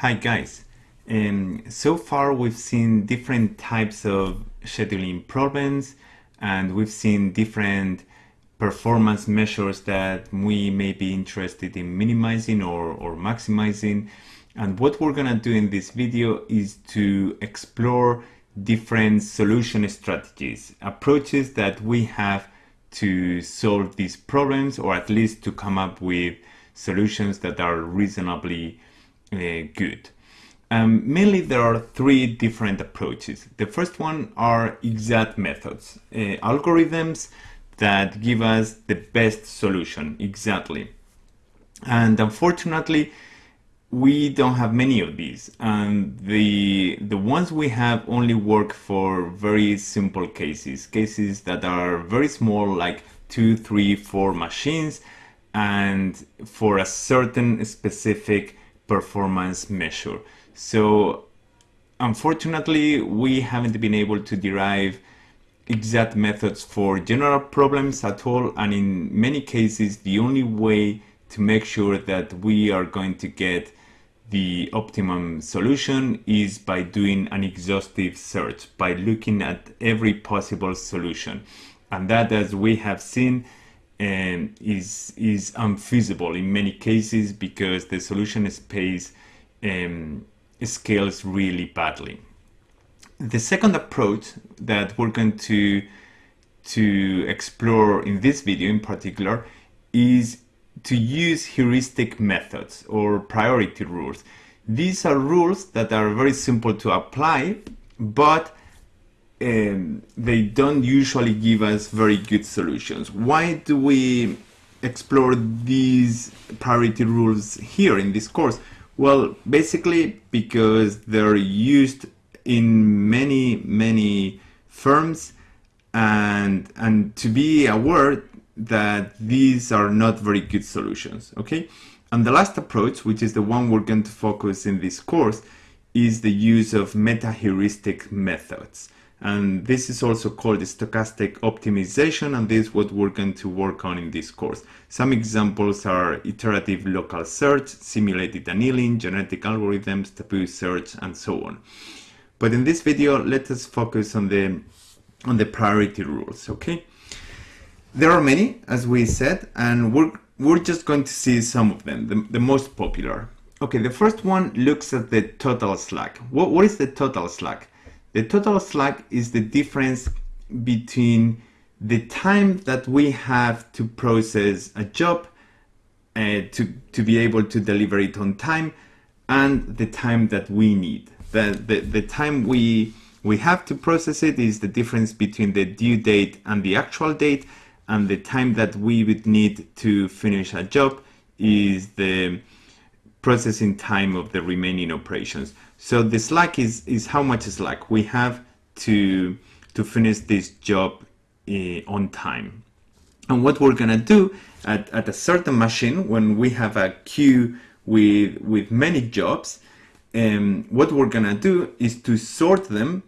Hi guys. Um, so far we've seen different types of scheduling problems and we've seen different performance measures that we may be interested in minimizing or, or maximizing. And what we're gonna do in this video is to explore different solution strategies, approaches that we have to solve these problems or at least to come up with solutions that are reasonably good. Um, mainly there are three different approaches. The first one are exact methods, uh, algorithms that give us the best solution exactly. And unfortunately, we don't have many of these and the the ones we have only work for very simple cases cases that are very small like two three four machines and for a certain specific performance measure. So unfortunately, we haven't been able to derive exact methods for general problems at all. And in many cases, the only way to make sure that we are going to get the optimum solution is by doing an exhaustive search, by looking at every possible solution. And that, as we have seen, um, is is unfeasible in many cases because the solution space um, scales really badly. The second approach that we're going to to explore in this video in particular is to use heuristic methods or priority rules. These are rules that are very simple to apply, but um, they don't usually give us very good solutions. Why do we explore these priority rules here in this course? Well, basically because they're used in many, many firms and, and to be aware that these are not very good solutions, okay? And the last approach, which is the one we're going to focus in this course, is the use of meta-heuristic methods and this is also called stochastic optimization and this is what we're going to work on in this course. Some examples are iterative local search, simulated annealing, genetic algorithms, taboo search and so on. But in this video let us focus on the on the priority rules, okay? There are many as we said and we're we're just going to see some of them, the, the most popular. Okay, the first one looks at the total slack. What, what is the total slack? The total slack is the difference between the time that we have to process a job uh, to, to be able to deliver it on time and the time that we need. The, the, the time we, we have to process it is the difference between the due date and the actual date and the time that we would need to finish a job is the processing time of the remaining operations. So the slack is, is how much slack we have to, to finish this job uh, on time. And what we're gonna do at, at a certain machine when we have a queue with, with many jobs, um, what we're gonna do is to sort them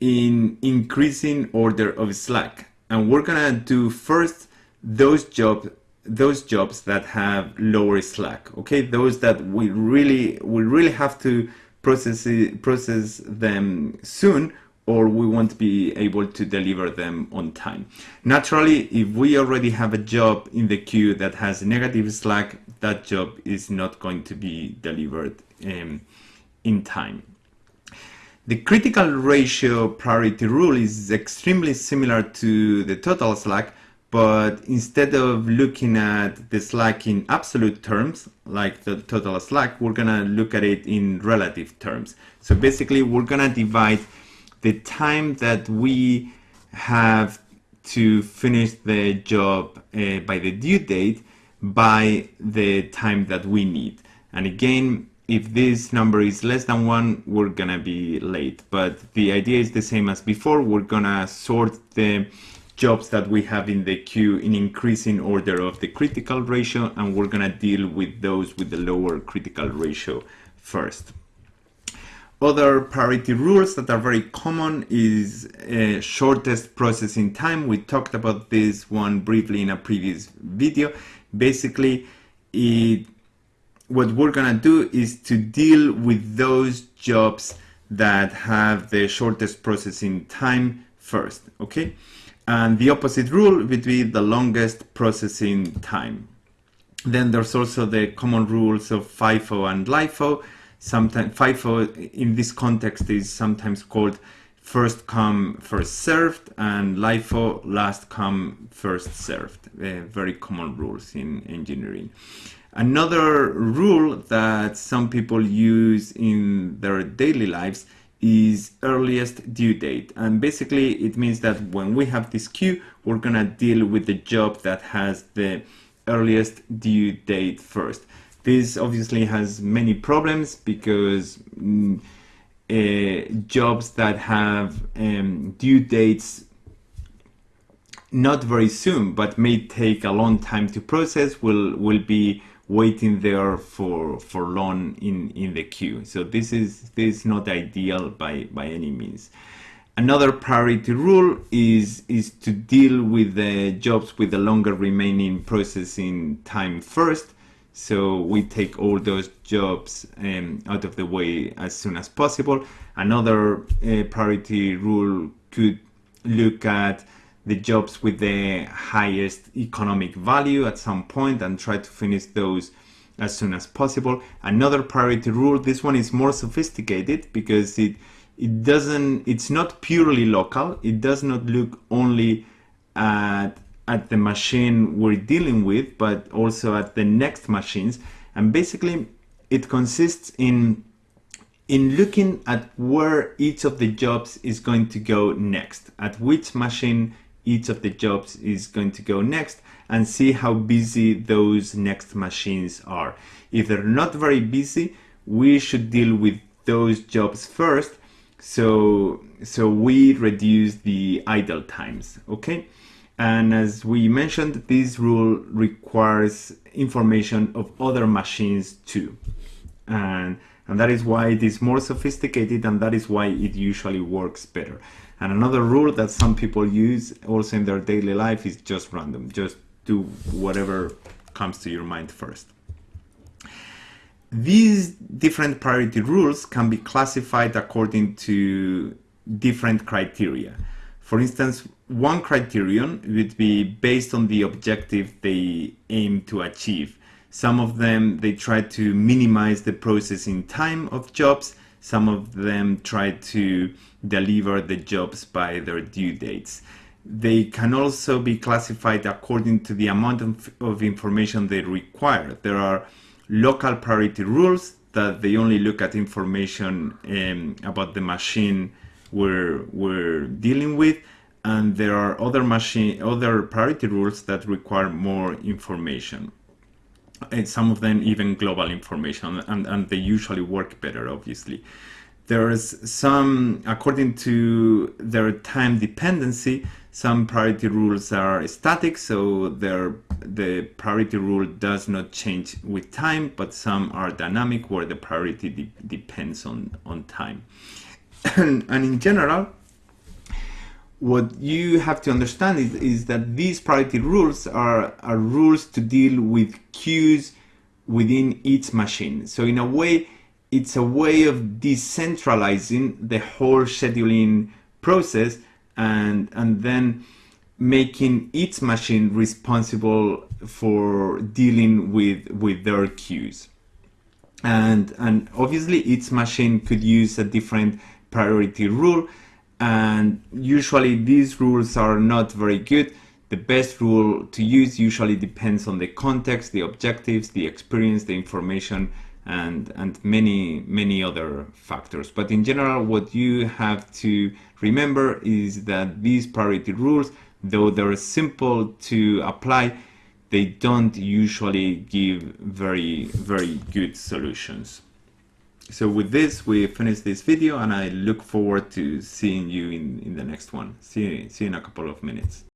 in increasing order of slack. And we're gonna do first those jobs those jobs that have lower slack okay those that we really we really have to process it, process them soon or we won't be able to deliver them on time. Naturally, if we already have a job in the queue that has negative slack, that job is not going to be delivered um, in time. The critical ratio priority rule is extremely similar to the total slack, but instead of looking at the slack in absolute terms, like the total slack, we're gonna look at it in relative terms. So basically we're gonna divide the time that we have to finish the job uh, by the due date by the time that we need. And again, if this number is less than one, we're gonna be late. But the idea is the same as before. We're gonna sort the jobs that we have in the queue in increasing order of the critical ratio and we're gonna deal with those with the lower critical ratio first. Other priority rules that are very common is uh, shortest processing time. We talked about this one briefly in a previous video. Basically, it what we're gonna do is to deal with those jobs that have the shortest processing time first, okay? And the opposite rule would be the longest processing time. Then there's also the common rules of FIFO and LIFO. Sometimes FIFO in this context is sometimes called first come, first served, and LIFO last come, first served. Uh, very common rules in engineering. Another rule that some people use in their daily lives is earliest due date. And basically it means that when we have this queue, we're gonna deal with the job that has the earliest due date first. This obviously has many problems because mm, uh, jobs that have um, due dates not very soon but may take a long time to process will will be waiting there for for long in in the queue. So this is this is not ideal by by any means. Another priority rule is is to deal with the jobs with the longer remaining processing time first. So we take all those jobs um, out of the way as soon as possible. Another uh, priority rule could look at the jobs with the highest economic value at some point and try to finish those as soon as possible. Another priority rule, this one is more sophisticated because it it doesn't it's not purely local. It does not look only at at the machine we're dealing with, but also at the next machines. And basically it consists in in looking at where each of the jobs is going to go next, at which machine each of the jobs is going to go next and see how busy those next machines are. If they're not very busy, we should deal with those jobs first so so we reduce the idle times okay? And as we mentioned this rule requires information of other machines too. And and that is why it is more sophisticated and that is why it usually works better and another rule that some people use also in their daily life is just random. Just do whatever comes to your mind first. These different priority rules can be classified according to different criteria. For instance, one criterion would be based on the objective they aim to achieve. Some of them, they try to minimize the processing time of jobs some of them try to deliver the jobs by their due dates. They can also be classified according to the amount of, of information they require. There are local priority rules that they only look at information um, about the machine we're, we're dealing with and there are other machine other priority rules that require more information and some of them even global information and, and they usually work better obviously. There's some according to their time dependency some priority rules are static so the priority rule does not change with time but some are dynamic where the priority de depends on on time. And, and in general what you have to understand is, is that these priority rules are, are rules to deal with queues within each machine. So in a way, it's a way of decentralizing the whole scheduling process and, and then making each machine responsible for dealing with, with their queues. And, and obviously each machine could use a different priority rule and usually these rules are not very good. The best rule to use usually depends on the context, the objectives, the experience, the information, and, and many, many other factors. But in general, what you have to remember is that these priority rules, though they're simple to apply, they don't usually give very, very good solutions. So with this, we finish this video and I look forward to seeing you in, in the next one. See, see you in a couple of minutes.